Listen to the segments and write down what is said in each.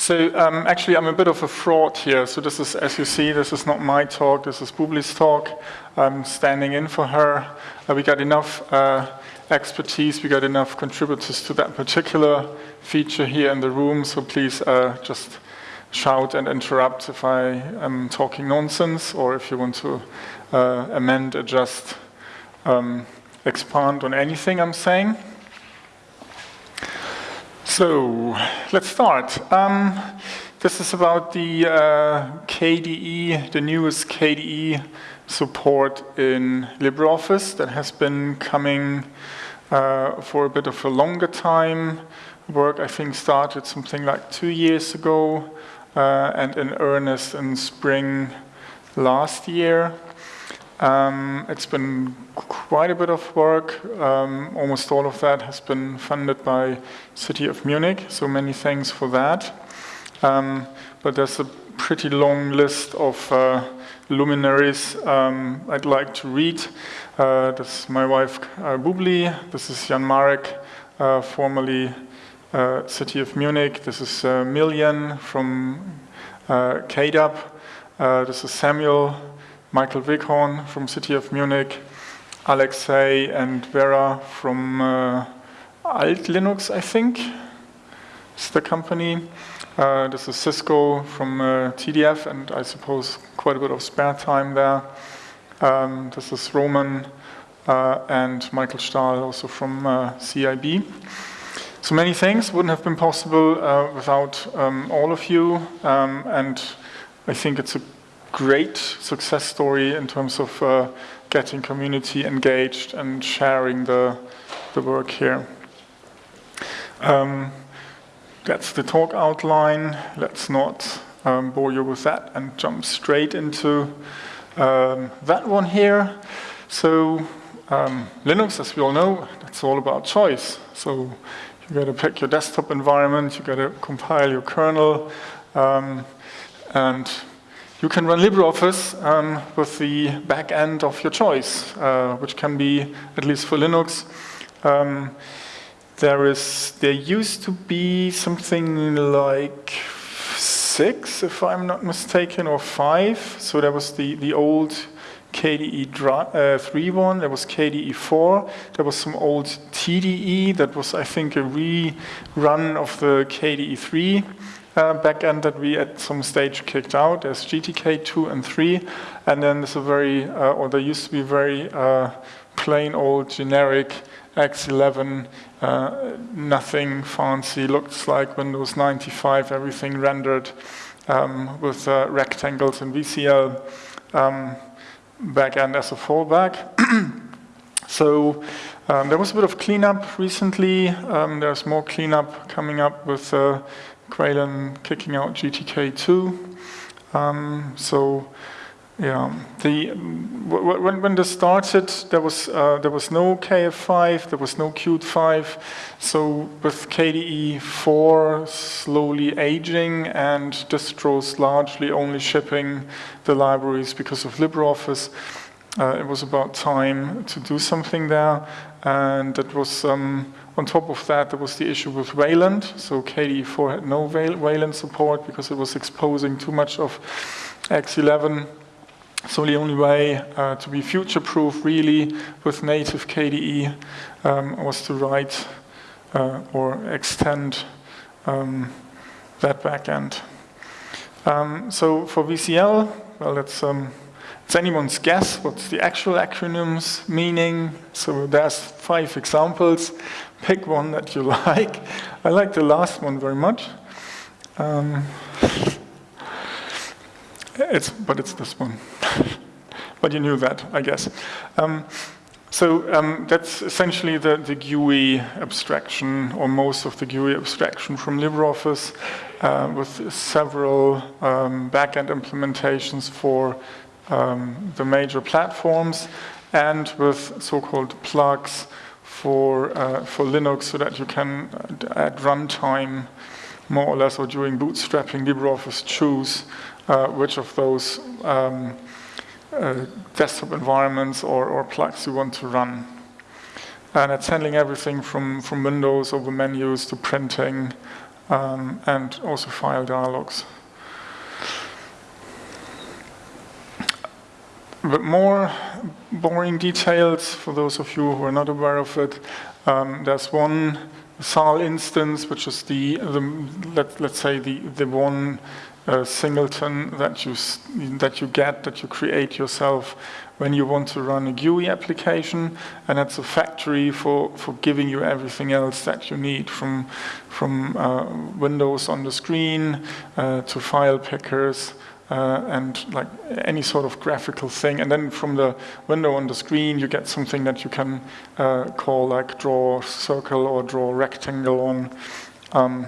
So um, actually, I'm a bit of a fraud here. So this is, as you see, this is not my talk. This is Bubli's talk. I'm standing in for her. Uh, we got enough uh, expertise. We got enough contributors to that particular feature here in the room. So please uh, just shout and interrupt if I am talking nonsense, or if you want to uh, amend, adjust, um, expand on anything I'm saying. So let's start. Um, this is about the uh, KDE, the newest KDE support in LibreOffice that has been coming uh, for a bit of a longer time. Work, I think, started something like two years ago uh, and in earnest in spring last year. Um, it's been quite a bit of work. Um, almost all of that has been funded by City of Munich, so many thanks for that. Um, but there's a pretty long list of uh, luminaries um, I'd like to read. Uh, this is my wife uh, Bubli, this is Jan Marek, uh, formerly uh, City of Munich, this is uh, Milian from uh, KDAB, this is Samuel Michael Weghorn from City of Munich, Alexei and Vera from uh, Alt Linux, I think, is the company. Uh, this is Xisco from uh, TDF, and I suppose quite a bit of spare time there. Um, this is Roman uh, and Michael Stahl, also from uh, CIB. So many things wouldn't have been possible uh, without um, all of you, um, and I think it's a great success story in terms of uh, getting community engaged and sharing the, the work here. Um, that's the talk outline. Let's not um, bore you with that and jump straight into um, that one here. So um, Linux, as we all know, that's all about choice. So you got to pick your desktop environment, you got to compile your kernel, um, and you can run LibreOffice um, with the back end of your choice, uh, which can be, at least for Linux, um, there is, there used to be something like six, if I'm not mistaken, or five. So there was the, the old KDE uh, 3 one, there was KDE 4, there was some old TDE that was, I think, a rerun of the KDE 3 uh, backend that we at some stage kicked out. There's GTK 2 and 3, and then there's a very, uh, or there used to be very uh, plain old generic X11, uh, nothing fancy, looks like Windows 95, everything rendered um, with uh, rectangles and VCL um, backend as a fallback. so um, there was a bit of cleanup recently. Um, there's more cleanup coming up with uh, Caolán kicking out GTK2. Um, so yeah, the when when this started, there was uh, there was no KF5, there was no Qt 5. So with KDE 4 slowly aging and distros largely only shipping the libraries because of LibreOffice, uh, it was about time to do something there. And that was um, on top of that, there was the issue with Wayland. So KDE4 had no Wayland support because it was exposing too much of X11. So the only way uh, to be future-proof really with native KDE um, was to write uh, or extend um, that backend. Um, so for VCL, well, um, it's anyone's guess what's the actual acronyms meaning. So there's five examples pick one that you like. I like the last one very much. Um, it's, but it's this one. but you knew that, I guess. Um, so um, that's essentially the, the, GUI abstraction, or most of the GUI abstraction from LibreOffice, uh, with several um, backend implementations for um, the major platforms, and with so-called plugs for, uh, for Linux so that you can, at runtime, more or less, or during bootstrapping LibreOffice, choose uh, which of those um, uh, desktop environments or, or plugs you want to run. And it's handling everything from, from Windows over menus to printing um, and also file dialogues. But more boring details for those of you who are not aware of it. Um, there's one SAL instance, which is the, the let, let's say the, the one uh, singleton that you, that you get, that you create yourself when you want to run a GUI application, and it's a factory for, for giving you everything else that you need, from, from uh, windows on the screen uh, to file pickers, uh, and like any sort of graphical thing. And then from the window on the screen, you get something that you can uh, call like draw circle or draw rectangle on, um,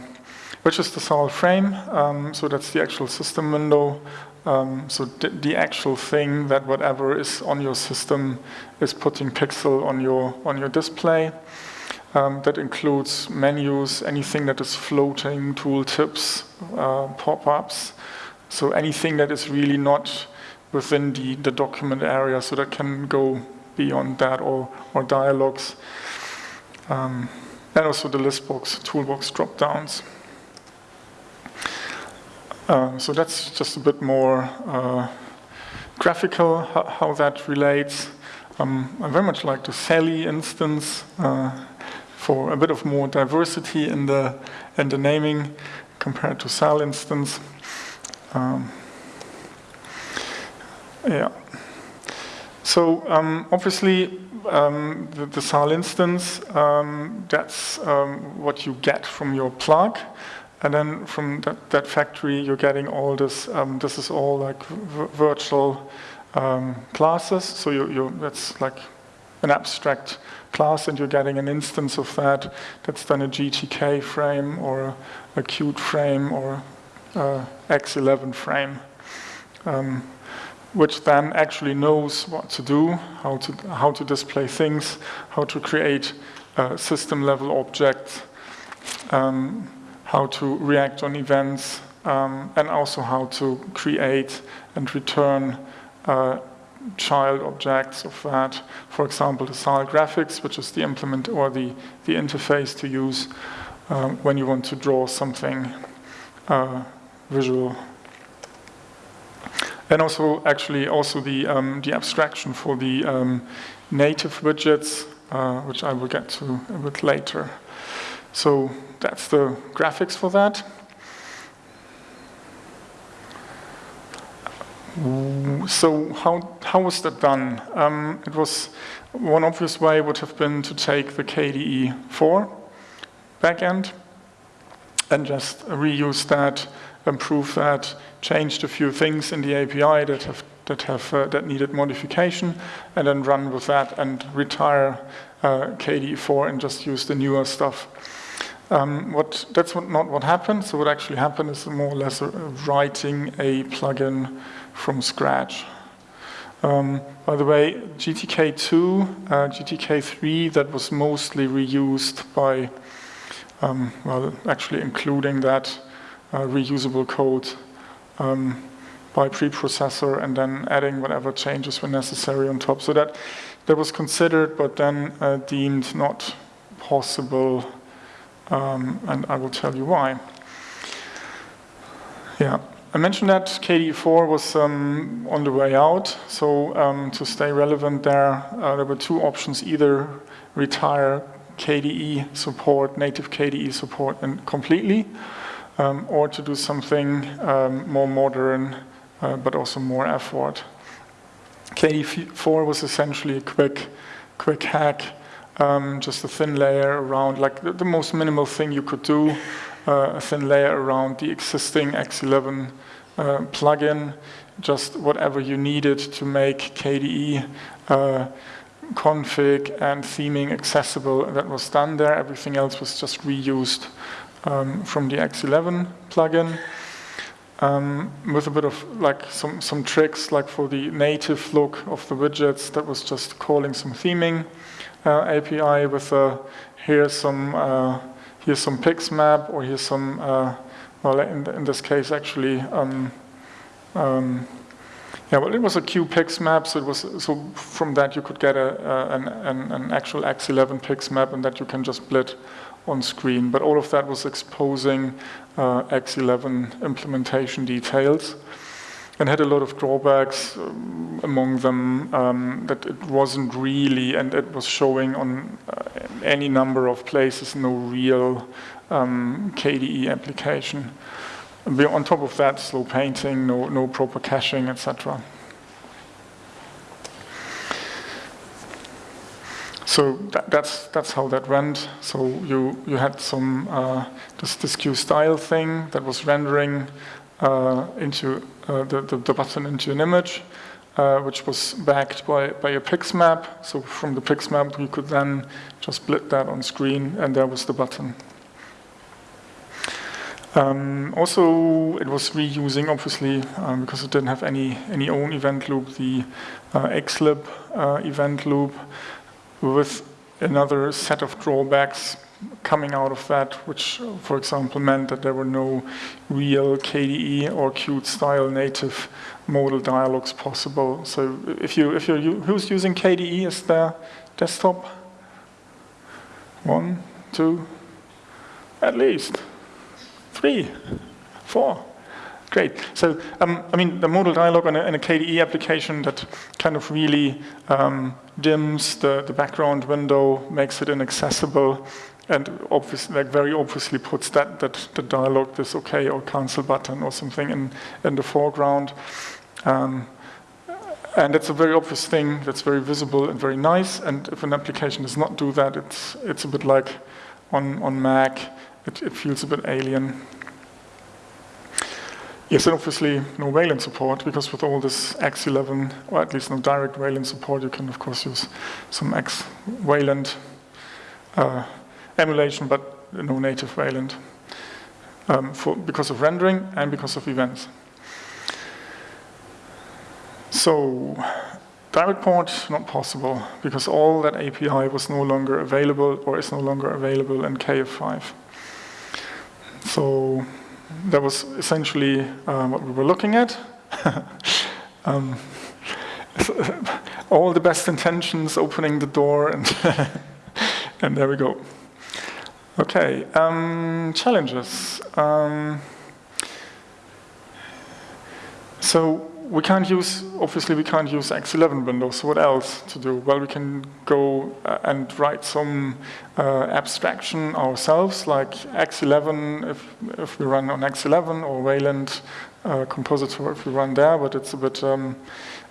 which is the SAL frame. Um, so that's the actual system window. Um, so the actual thing that whatever is on your system is putting pixel on your on your display. Um, that includes menus, anything that is floating, tooltips, uh, pop-ups, so anything that is really not within the, the document area, so that can go beyond that or, or dialogues. Um, and also the list box, toolbox drop-downs. Uh, so that's just a bit more uh, graphical, how, how, that relates. Um, I very much like the Sally instance uh, for a bit of more diversity in the, in the naming compared to Sal instance. Um, yeah. So um, obviously, um, the, the, SAL instance, um, that's um, what you get from your plug. And then from that, that factory, you're getting all this, um, this is all like virtual classes. So you, you, that's like an abstract class and you're getting an instance of that. That's then a GTK frame or a, a Qt frame or uh, X11 frame, um, which then actually knows what to do, how to, how to display things, how to create uh, system level objects, um, how to react on events, um, and also how to create and return uh, child objects of that. For example, the SAL graphics, which is the implement or the, the interface to use uh, when you want to draw something uh, visual. And also, actually, also the, um, the abstraction for the um, native widgets, uh, which I will get to a bit later. So that's the graphics for that. So how, how was that done? Um, it was one obvious way would have been to take the KDE4 backend and just reuse that improve that, changed a few things in the API that have that have uh, that needed modification, and then run with that and retire uh, KDE4 and just use the newer stuff. Um, what that's what, not what happened. So what actually happened is more or less writing a plugin from scratch. Um, by the way, GTK2, uh, GTK3, that was mostly reused by, um, well, actually including that uh, reusable code um, by preprocessor and then adding whatever changes were necessary on top. So that, that was considered, but then uh, deemed not possible, um, and I will tell you why. Yeah, I mentioned that KDE4 was um, on the way out, so um, to stay relevant there, uh, there were two options, either retire KDE support, native KDE support and completely, um, or to do something um, more modern, uh, but also more effort. KDE4 was essentially a quick, quick hack, um, just a thin layer around, like the, the most minimal thing you could do, uh, a thin layer around the existing X11 uh, plugin, just whatever you needed to make KDE uh, config and theming accessible that was done there. Everything else was just reused um, from the X11 plugin. Um, with a bit of like some, some tricks like for the native look of the widgets that was just calling some theming uh, API with a here's some uh, here's some pixmap or here's some uh, well in, in this case actually um, um, yeah well it was a QPixmap so it was so from that you could get a, an, an, an actual X11 pixmap and that you can just split on screen. But all of that was exposing uh, X11 implementation details and had a lot of drawbacks, um, among them um, that it wasn't really, and it was showing on uh, any number of places, no real um, KDE application. On top of that, slow painting, no, no proper caching, etc. So that, that's that's how that went. So you you had some uh, this this Q style thing that was rendering uh, into uh, the, the, the button into an image, uh, which was backed by by a PIX map. So from the PIX map, you could then just split that on screen, and there was the button. Um, also, it was reusing, obviously, um, because it didn't have any, any own event loop, the uh, xlib uh, event loop with another set of drawbacks coming out of that, which, for example, meant that there were no real KDE or Qt style native modal dialogues possible. So if you, if you're, who's using KDE as their desktop? One, two, at least. Three, four. Great. So, um, I mean, the modal dialog in a, in a, KDE application that kind of really um, dims the, the background window, makes it inaccessible, and like very obviously puts that, that the dialog, this OK or cancel button or something in, in the foreground. Um, and it's a very obvious thing that's very visible and very nice. And if an application does not do that, it's, it's a bit like on, on Mac it, it feels a bit alien. Yes, and obviously no Wayland support, because with all this X11, or at least no direct Wayland support, you can of course use some X Wayland uh, emulation, but no native Wayland, um, for, because of rendering and because of events. So, direct port, not possible, because all that API was no longer available, or is no longer available in KF5. So that was essentially uh, what we were looking at. um, all the best intentions, opening the door, and, and there we go. Okay, um, challenges. Um, so we can't use, obviously we can't use X11 Windows, so what else to do? Well, we can go uh, and write some uh, abstraction ourselves, like X11 if, if we run on X11, or Wayland uh, Compositor if we run there, but it's a bit, um,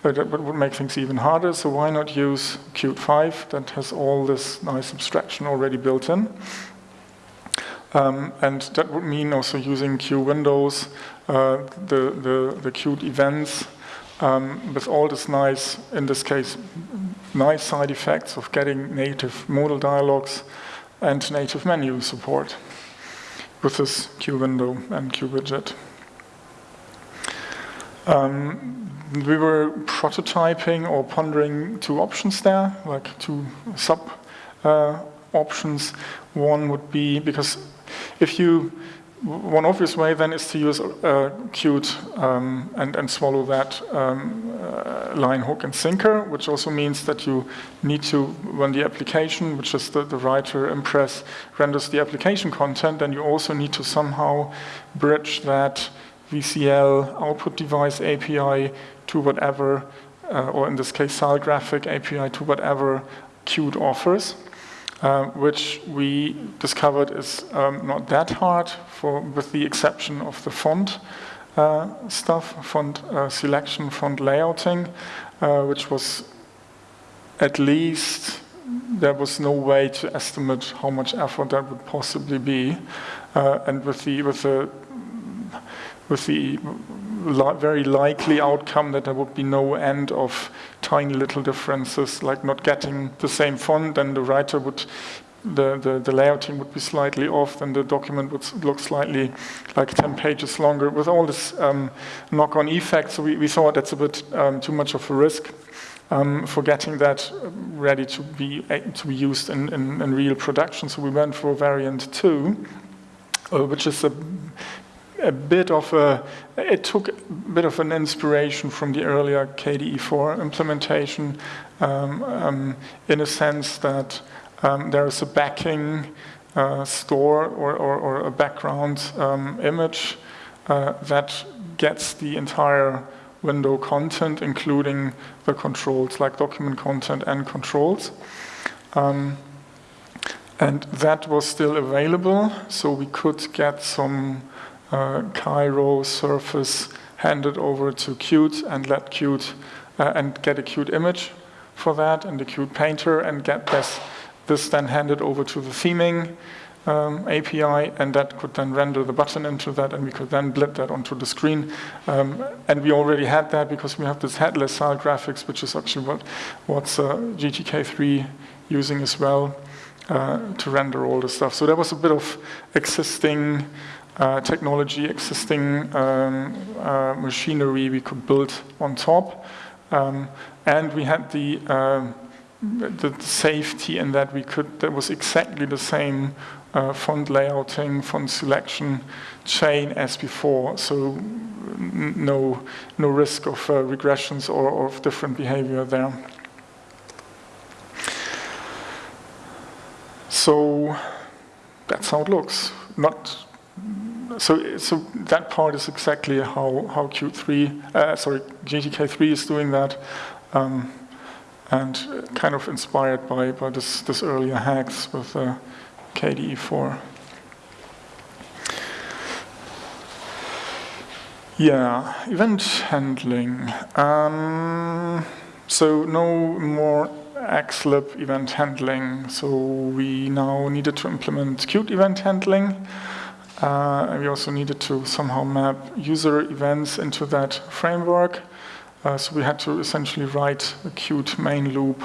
that would make things even harder, so why not use Qt 5 that has all this nice abstraction already built in? Um, and that would mean also using Q windows, uh, the, the, the Qt events, um, with all this nice, in this case, nice side effects of getting native modal dialogues and native menu support with this Q window and Q widget. Um, we were prototyping or pondering two options there, like two sub uh, options. One would be, because if you, one obvious way then is to use uh, Qt um, and, and swallow that um, uh, line hook and sinker, which also means that you need to, when the application, which is the, the writer Impress, renders the application content, then you also need to somehow bridge that VCL output device API to whatever, uh, or in this case, SAL graphic API to whatever Qt offers. Uh, which we discovered is um, not that hard, for, with the exception of the font uh, stuff, font uh, selection, font layouting, uh, which was at least, there was no way to estimate how much effort that would possibly be. Uh, and with the, with the, with the li very likely outcome that there would be no end of tiny little differences, like not getting the same font, then the writer would, the, the, the layouting would be slightly off, then the document would look slightly like 10 pages longer. With all this um, knock-on effects, So we, we thought that's a bit um, too much of a risk. Um, for getting that ready to be to be used in, in, in real production. So we went for variant two, uh, which is a a bit of a, it took a bit of an inspiration from the earlier KDE4 implementation um, um, in a sense that um, there is a backing uh, store or, or, or, a background um, image uh, that gets the entire window content, including the controls, like document content and controls. Um, and that was still available, so we could get some uh, Cairo surface handed over to Qt and let Qt uh, and get a Qt image for that and the Qt painter and get this, this then handed over to the theming um, API, and that could then render the button into that, and we could then blit that onto the screen. Um, and we already had that because we have this headless style graphics, which is actually what what's uh, GTK3 using as well uh, to render all the stuff. So there was a bit of existing uh, technology, existing um, uh, machinery we could build on top. Um, and we had the uh, the safety in that we could, that was exactly the same uh, font layouting, font selection chain as before. So no, no risk of uh, regressions or, or of different behavior there. So that's how it looks. Not so. So that part is exactly how how Qt3, uh, sorry, GTK3 is doing that. Um, and kind of inspired by, by this, this earlier hacks with uh, KDE4. Yeah, event handling. Um, so no more xlib event handling. So we now needed to implement Qt event handling. Uh, we also needed to somehow map user events into that framework. Uh, so we had to essentially write a Qt main loop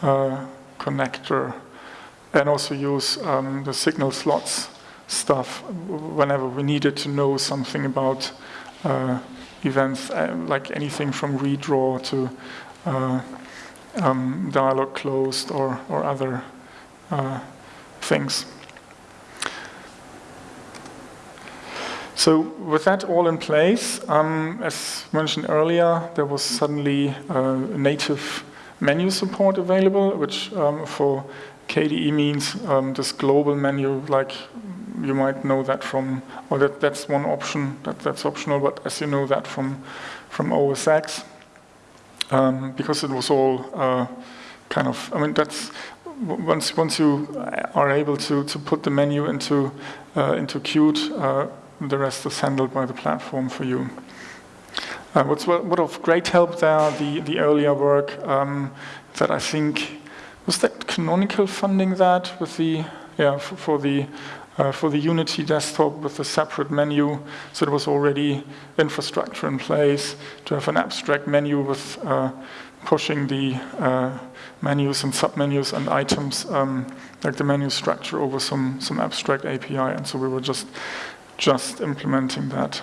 uh, connector and also use um, the signal slots stuff whenever we needed to know something about uh, events, uh, like anything from redraw to uh, um, dialog closed or, or other things. So with that all in place, um, as mentioned earlier, there was suddenly uh, native menu support available, which um, for KDE means um, this global menu, like you might know that from, or that, that's one option, that, that's optional, but as you know that from, from OS X, um, because it was all uh, kind of, I mean, that's, once, once you are able to, to put the menu into, uh, into Qt, the rest is handled by the platform for you. Uh, what's what of great help there, the, the earlier work um, that I think, was that Canonical funding that with the, yeah, for, for the, uh, for the Unity desktop with a separate menu. So there was already infrastructure in place to have an abstract menu with uh, pushing the uh, menus and submenus and items, um, like the menu structure over some, some abstract API. And so we were just just implementing that.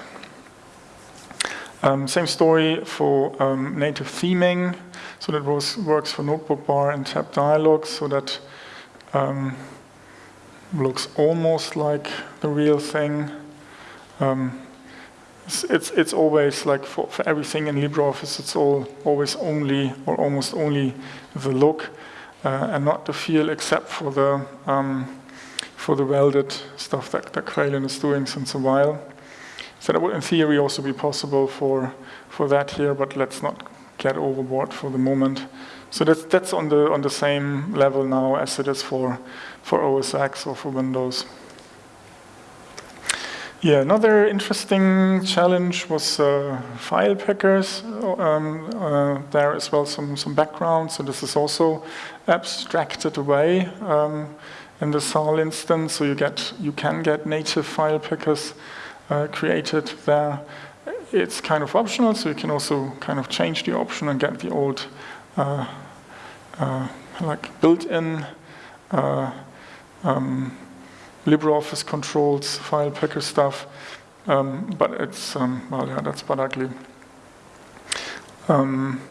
Um, same story for um, native theming. So that was, works for Notebook Bar and Tab Dialogs, so that um, looks almost like the real thing. Um, it's, it's, it's, always like for, for everything in LibreOffice, it's all always only or almost only the look uh, and not the feel except for the um, for the welded stuff that, that Caolán is doing since a while. So that would in theory also be possible for, for that here, but let's not get overboard for the moment. So that's, that's on, the, on the same level now as it is for, for OS X or for Windows. Yeah, another interesting challenge was uh, file pickers. Um, uh, there as well some, some background, so this is also abstracted away. Um, in the SAL instance, so you get you can get native file pickers uh, created there. It's kind of optional, so you can also kind of change the option and get the old uh, uh, like built-in uh, um, LibreOffice controls file picker stuff. Um, but it's um, well, yeah, that's but ugly. Um,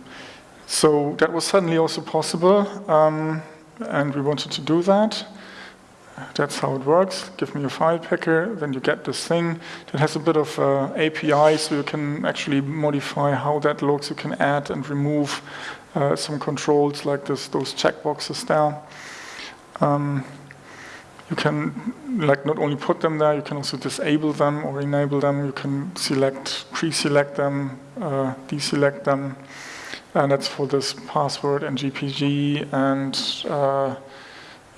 so that was suddenly also possible, um, and we wanted to do that. That's how it works. Give me a file picker, then you get this thing that has a bit of uh, API, so you can actually modify how that looks. You can add and remove uh, some controls like this, those checkboxes there. Um, you can like not only put them there, you can also disable them or enable them. You can select, pre-select them, uh, deselect them. And that's for this password and GPG and uh,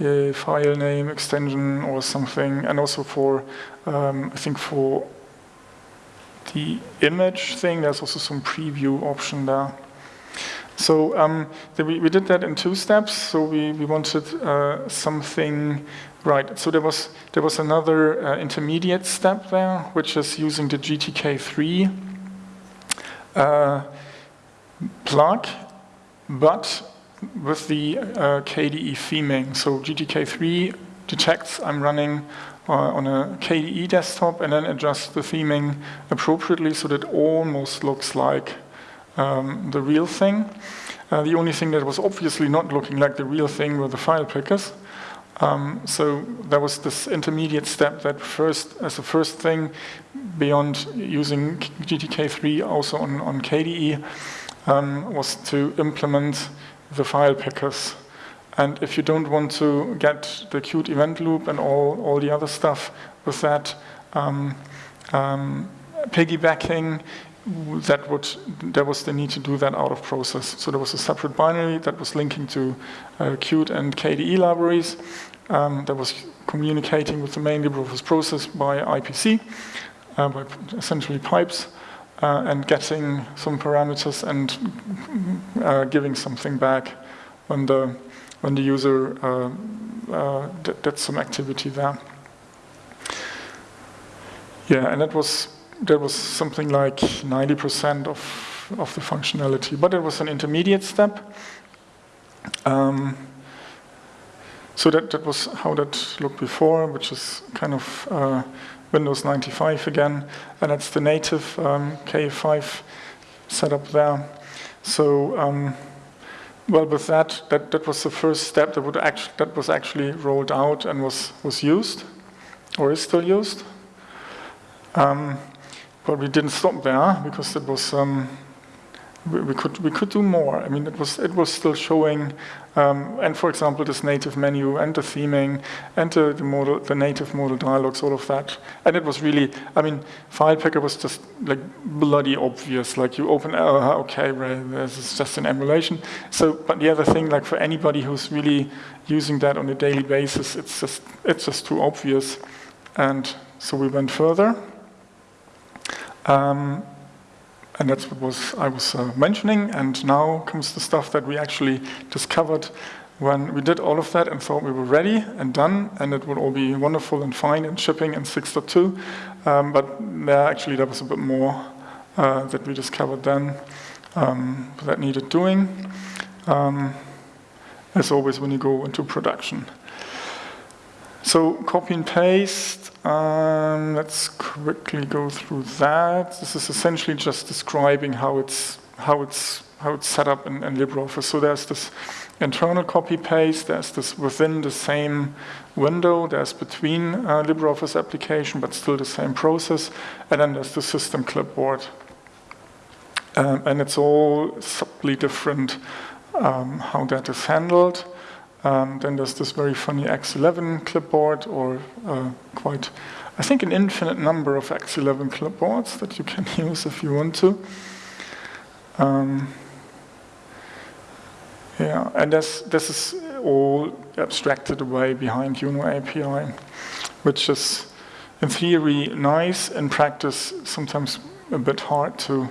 a file name extension or something. And also for, um, I think for the image thing, there's also some preview option there. So um, we, we, did that in two steps. So we, we wanted uh, something Right, so there was, there was another uh, intermediate step there, which is using the GTK3 uh, plug, but with the uh, KDE theming. So GTK3 detects I'm running uh, on a KDE desktop and then adjusts the theming appropriately so that it almost looks like um, the real thing. Uh, the only thing that was obviously not looking like the real thing were the file pickers. Um, so there was this intermediate step that first, as a first thing, beyond using GTK3 also on, on KDE, um, was to implement the file pickers. And if you don't want to get the Qt event loop and all, all the other stuff with that um, um piggybacking, that would there was the need to do that out of process. So there was a separate binary that was linking to uh, Qt and KDE libraries um, that was communicating with the main LibreOffice process by IPC, uh, by essentially pipes, uh, and getting some parameters and uh, giving something back when the when the user uh, uh, did some activity there. Yeah, and that was that was something like 90% of, of the functionality, but it was an intermediate step. Um, so that, that was how that looked before, which is kind of uh, Windows 95 again, and it's the native um, KF5 setup there. So, um, well, with that, that, that was the first step that, would actually, that was actually rolled out and was, was used, or is still used. Um, but we didn't stop there because it was um, we, could we could do more. I mean, it was it was still showing, um, and for example, this native menu and the theming and the, the modal the native modal dialogues, all of that. And it was really, I mean, file picker was just like bloody obvious. Like you open, oh, okay, right, this is just an emulation. So, but the other thing, like for anybody who's really using that on a daily basis, it's just it's just too obvious. And so we went further. Um, and that's what was I was uh, mentioning. And now comes the stuff that we actually discovered when we did all of that and thought we were ready and done, and it would all be wonderful and fine and shipping in 6.2. Um, but there actually there was a bit more uh, that we discovered then um, that needed doing. Um, as always when you go into production. So copy and paste, um, let's quickly go through that. This is essentially just describing how it's how it's how it's set up in, in LibreOffice. So there's this internal copy paste, there's this within the same window, there's between uh, LibreOffice application, but still the same process, and then there's the system clipboard. Um, and it's all subtly different um, how that is handled. Um, then there's this very funny X11 clipboard, or uh, quite, I think, an infinite number of X11 clipboards that you can use if you want to. Um, yeah, and this, this is all abstracted away behind UNO API, which is, in theory, nice. In practice, sometimes a bit hard to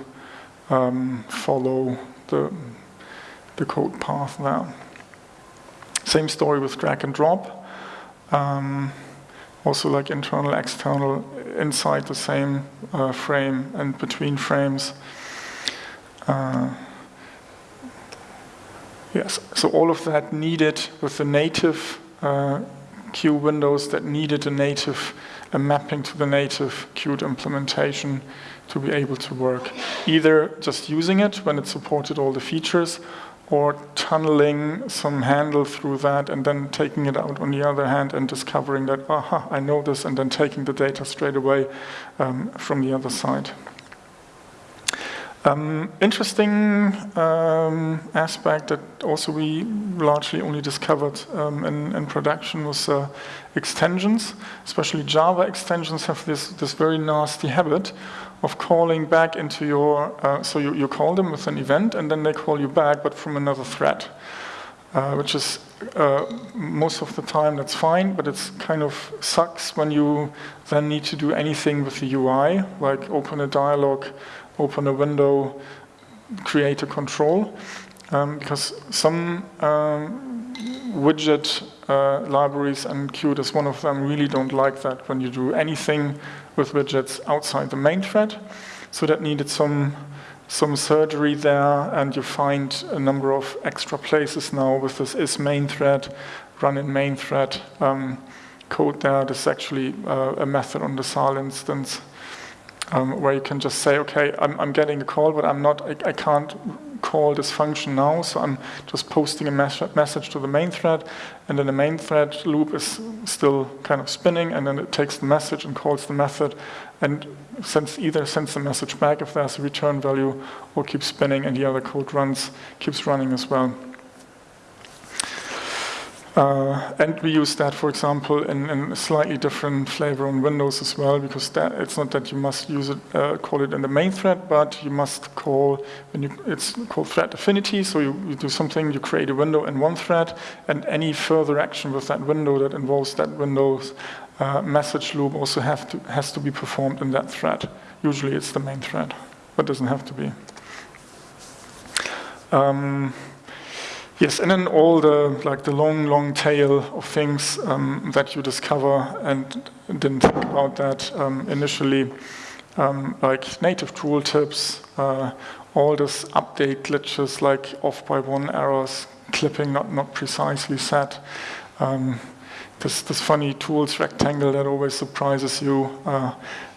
um, follow the, the code path there. Same story with drag and drop. Um, also like internal, external, inside the same uh, frame and between frames. Uh, yes, so all of that needed with the native uh, Q windows that needed a native, a mapping to the native Qt implementation to be able to work. Either just using it when it supported all the features, or tunneling some handle through that and then taking it out on the other hand and discovering that, aha, I know this, and then taking the data straight away um, from the other side. Um, interesting um, aspect that also we largely only discovered um, in, in, production was uh, extensions. Especially Java extensions have this, this very nasty habit of calling back into your, uh, so you, you call them with an event and then they call you back but from another thread. Uh, which is uh, most of the time that's fine, but it's kind of sucks when you then need to do anything with the UI, like open a dialog open a window, create a control, um, because some um, widget uh, libraries, and Qt is one of them, really don't like that when you do anything with widgets outside the main thread. So that needed some some surgery there, and you find a number of extra places now with this is main thread, run in main thread um, code there. This is actually uh, a method on the SAL instance um, where you can just say, okay, I'm, I'm, getting a call, but I'm not, I, I, can't call this function now, so I'm just posting a mes message to the main thread, and then the main thread loop is still kind of spinning, and then it takes the message and calls the method, and sends either sends the message back if there's a return value, or keeps spinning, and the other code runs, keeps running as well. Uh, and we use that, for example, in, in, a slightly different flavor on Windows as well, because that, it's not that you must use it, uh, call it in the main thread, but you must call, when you, it's called thread affinity, so you, you, do something, you create a window in one thread, and any further action with that window that involves that window's uh, message loop also have to, has to be performed in that thread. Usually it's the main thread, but doesn't have to be. Um, Yes, and then all the like the long, long tail of things um, that you discover and didn't think about that um, initially, um, like native tooltips, uh, all those update glitches like off by one errors, clipping not not precisely set. Um, this this funny tools rectangle that always surprises you uh,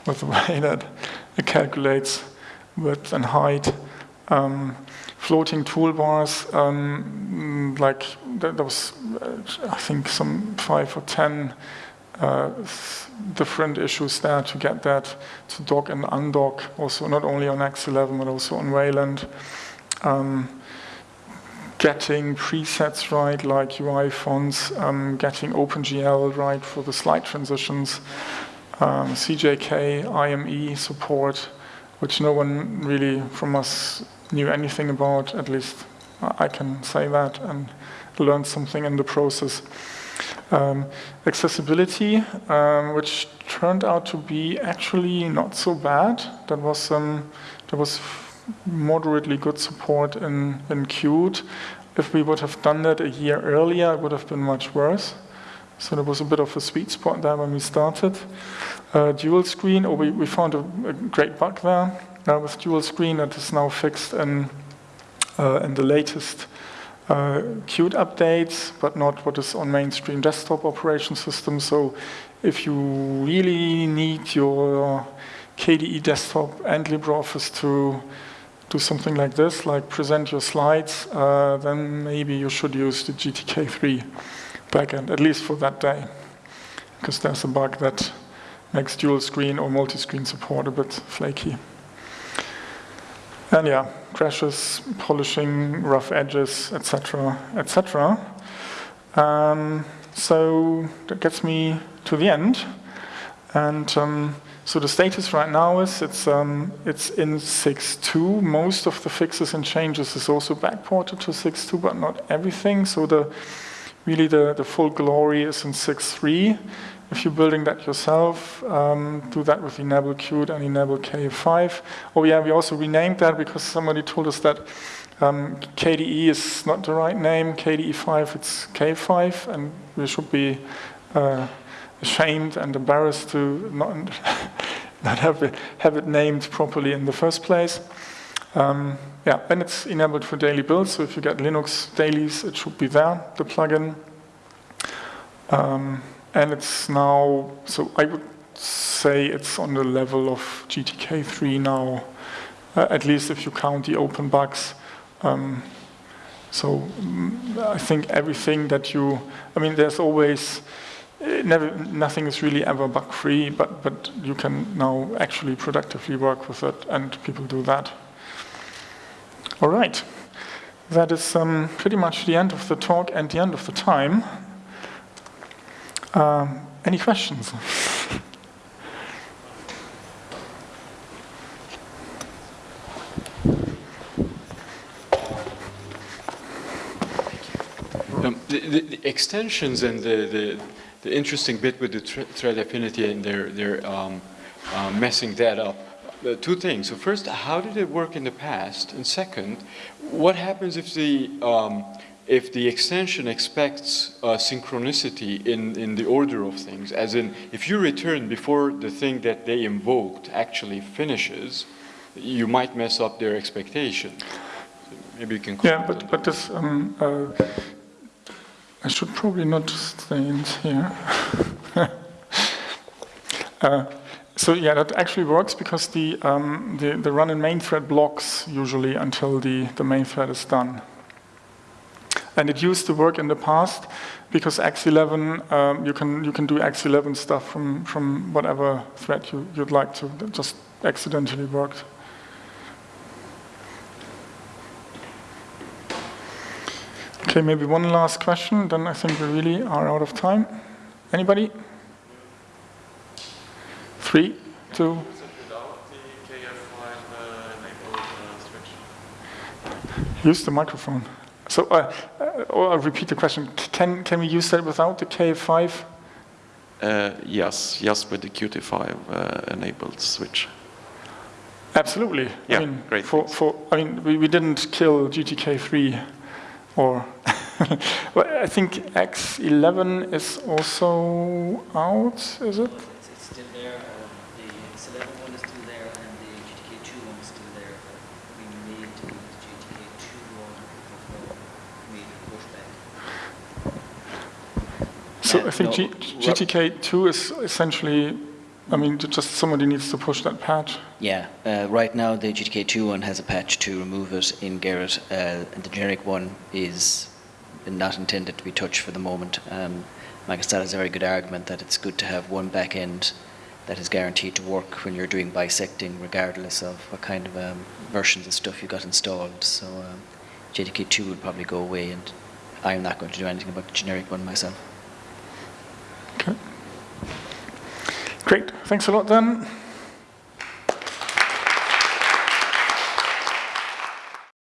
with the way that it calculates width and height. Um, floating toolbars, um, like there was, uh, I think, some five or ten uh, different issues there to get that to dock and undock, also not only on X11 but also on Wayland. Um, getting presets right, like UI fonts, um, getting OpenGL right for the slide transitions, um, CJK, IME support, which no one really from us knew anything about, at least I can say that, and learned something in the process. Um, accessibility, um, which turned out to be actually not so bad. That was um, there was moderately good support in, in Qt. If we would have done that a year earlier, it would have been much worse. So there was a bit of a sweet spot there when we started. Uh, dual screen, or oh, we, we found a, a great bug there uh, with dual screen that is now fixed in, uh, in the latest uh, Qt updates, but not what is on mainstream desktop operation system. So if you really need your KDE desktop and LibreOffice to do something like this, like present your slides, uh, then maybe you should use the GTK3 backend, at least for that day. Because there's a bug that makes dual screen or multi-screen support a bit flaky. And yeah, crashes, polishing, rough edges, etc., etc. Um, so that gets me to the end. And um, so the status right now is it's um, it's in 6.2. Most of the fixes and changes is also backported to 6.2, but not everything. So the really the, the full glory is in 6.3. If you're building that yourself, um, do that with Enable Qt and Enable K5. Oh yeah, we also renamed that because somebody told us that um, KDE is not the right name. KDE5, it's KF5, and we should be uh, ashamed and embarrassed to not, not have, it, have it named properly in the first place. Um, yeah, and it's enabled for daily builds, so if you get Linux dailies, it should be there, the plugin. Um, and it's now, so I would say it's on the level of GTK3 now, uh, at least if you count the open bugs. Um, so mm, I think everything that you, I mean, there's always, eh, never, nothing is really ever bug-free, but, but you can now actually productively work with it, and people do that. All right. That is um, pretty much the end of the talk and the end of the time. Um, any questions? Um, the, the, the extensions and the, the, the interesting bit with the thread affinity and they're, they're um, uh, messing that up. Uh, two things. So first, how did it work in the past? And second, what happens if the, um, if the extension expects uh, synchronicity in, in the order of things? As in, if you return before the thing that they invoked actually finishes, you might mess up their expectation. So maybe you can Yeah, but, but this, um, uh, I should probably not stay in here. uh, so yeah, that actually works because the, um, the, the run in main thread blocks usually until the, the main thread is done. And it used to work in the past because X11, um, you, can, you can do X11 stuff from, from whatever thread you, you'd like to. That just accidentally worked. Okay, maybe one last question, then I think we really are out of time. Anybody? Three, two, without the KF5 enabled switch. use the microphone. So, uh, uh, I'll repeat the question. Can, can we use that without the KF5? Uh, yes, yes, with the Qt5 uh, enabled switch. Absolutely. Yeah, I mean, great, For, for, I mean, we, we didn't kill GTK3 or, well, I think X11 is also out, is it? It's, it's still there, um, the X11 one is still there, and the GTK2 one is still there. We made the GTK2 one with no major pushback. So I think no, G- GTK2 is essentially, I mean, just somebody needs to push that patch. Yeah, uh, right now the GTK2 one has a patch to remove it in Gerrit, uh, and the generic one is not intended to be touched for the moment. Um, Stahl has a very good argument that it's good to have one back end that is guaranteed to work when you're doing bisecting, regardless of what kind of um, versions of stuff you've got installed. So um, GTK2 would probably go away, and I'm not going to do anything about the generic one myself. Okay. Great. Thanks a lot then.